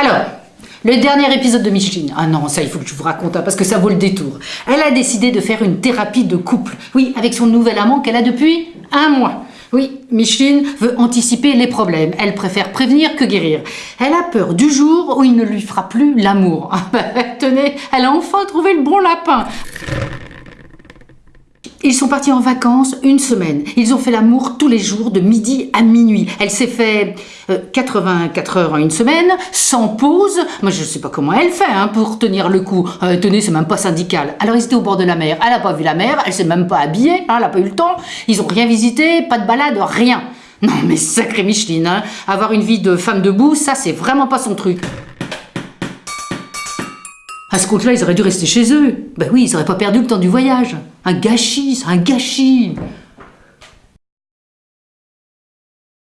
Alors, le dernier épisode de Micheline. Ah non, ça il faut que je vous raconte, hein, parce que ça vaut le détour. Elle a décidé de faire une thérapie de couple. Oui, avec son nouvel amant qu'elle a depuis un mois. Oui, Micheline veut anticiper les problèmes. Elle préfère prévenir que guérir. Elle a peur du jour où il ne lui fera plus l'amour. Tenez, elle a enfin trouvé le bon lapin. Ils sont partis en vacances une semaine. Ils ont fait l'amour tous les jours de midi à minuit. Elle s'est fait 84 euh, heures en une semaine, sans pause. Moi, je ne sais pas comment elle fait hein, pour tenir le coup. Euh, tenez, c'est même pas syndical. Alors, ils étaient au bord de la mer. Elle n'a pas vu la mer, elle s'est même pas habillée, hein, elle n'a pas eu le temps. Ils ont rien visité, pas de balade, rien. Non, mais sacré Micheline, hein. avoir une vie de femme debout, ça, c'est vraiment pas son truc. À ce compte-là, ils auraient dû rester chez eux. Ben oui, ils n'auraient pas perdu le temps du voyage. Un gâchis, un gâchis.